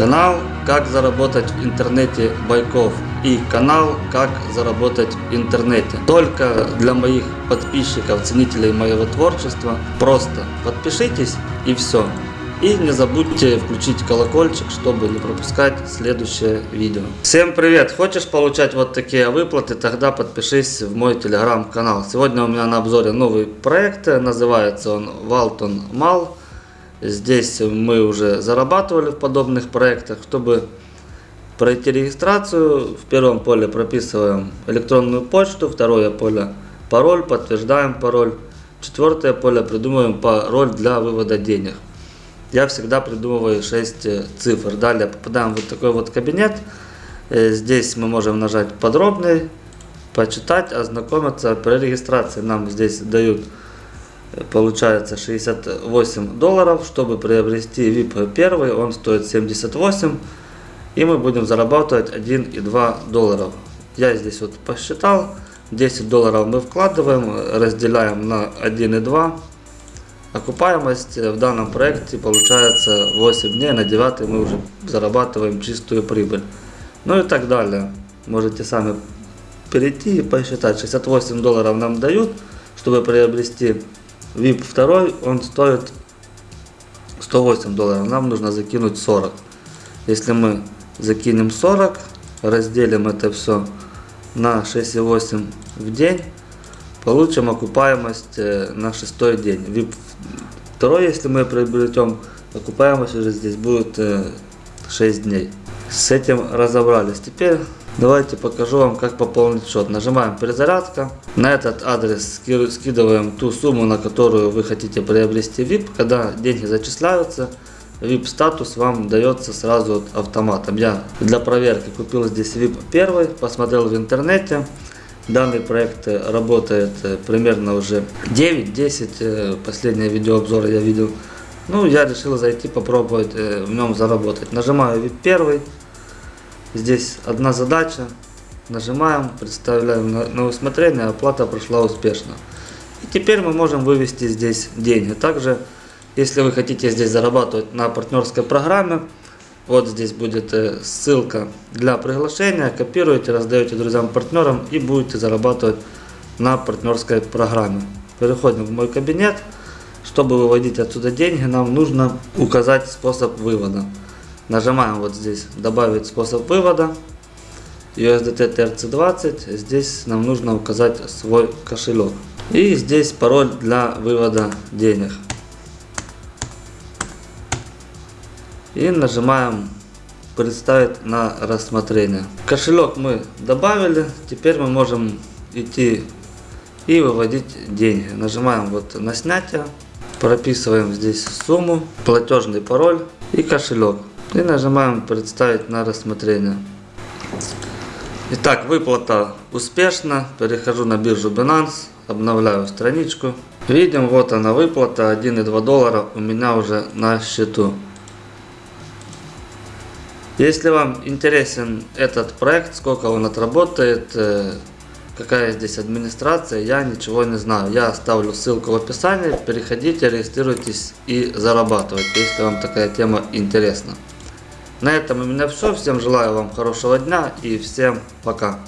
Канал «Как заработать в интернете Байков» и канал «Как заработать в интернете». Только для моих подписчиков, ценителей моего творчества. Просто подпишитесь и все. И не забудьте включить колокольчик, чтобы не пропускать следующее видео. Всем привет! Хочешь получать вот такие выплаты? Тогда подпишись в мой телеграм-канал. Сегодня у меня на обзоре новый проект. Называется он Walton Mall. Здесь мы уже зарабатывали в подобных проектах. Чтобы пройти регистрацию, в первом поле прописываем электронную почту, второе поле пароль, подтверждаем пароль, четвертое поле придумываем пароль для вывода денег. Я всегда придумываю 6 цифр. Далее попадаем в вот такой вот кабинет. Э, здесь мы можем нажать подробный, почитать, ознакомиться. При регистрации нам здесь дают получается 68 долларов. Чтобы приобрести VIP 1, он стоит 78. И мы будем зарабатывать 1,2 долларов. Я здесь вот посчитал. 10 долларов мы вкладываем, разделяем на 1,2. Окупаемость в данном проекте получается 8 дней. На 9 мы уже зарабатываем чистую прибыль. Ну и так далее. Можете сами перейти и посчитать. 68 долларов нам дают, чтобы приобрести VIP 2 он стоит 108 долларов. Нам нужно закинуть 40. Если мы закинем 40, разделим это все на 6,8 в день, получим окупаемость э, на шестой день. VIP 2, если мы приобретем, окупаемость уже здесь будет 6 э, дней. С этим разобрались. Теперь Давайте покажу вам, как пополнить счет. Нажимаем перезарядка. На этот адрес скидываем ту сумму, на которую вы хотите приобрести VIP. Когда деньги зачисляются, VIP статус вам дается сразу автоматом. Я для проверки купил здесь VIP 1, посмотрел в интернете. Данный проект работает э, примерно уже 9-10, э, последнее видеообзор я видел. Ну, я решил зайти попробовать э, в нем заработать. Нажимаю VIP 1. Здесь одна задача. Нажимаем, представляем на, на усмотрение, оплата прошла успешно. И теперь мы можем вывести здесь деньги. Также, если вы хотите здесь зарабатывать на партнерской программе, вот здесь будет э, ссылка для приглашения. Копируете, раздаете друзьям-партнерам и будете зарабатывать на партнерской программе. Переходим в мой кабинет. Чтобы выводить отсюда деньги, нам нужно указать способ вывода. Нажимаем вот здесь добавить способ вывода. USDT TRC20. Здесь нам нужно указать свой кошелек. И здесь пароль для вывода денег. И нажимаем представить на рассмотрение. Кошелек мы добавили. Теперь мы можем идти и выводить деньги. Нажимаем вот на снятие. Прописываем здесь сумму, платежный пароль и кошелек. И нажимаем представить на рассмотрение. Итак, выплата успешна. Перехожу на биржу Binance, обновляю страничку. Видим, вот она выплата, 1,2 доллара у меня уже на счету. Если вам интересен этот проект, сколько он отработает, э, какая здесь администрация, я ничего не знаю. Я оставлю ссылку в описании, переходите, регистрируйтесь и зарабатывайте, если вам такая тема интересна. На этом у меня все. Всем желаю вам хорошего дня и всем пока.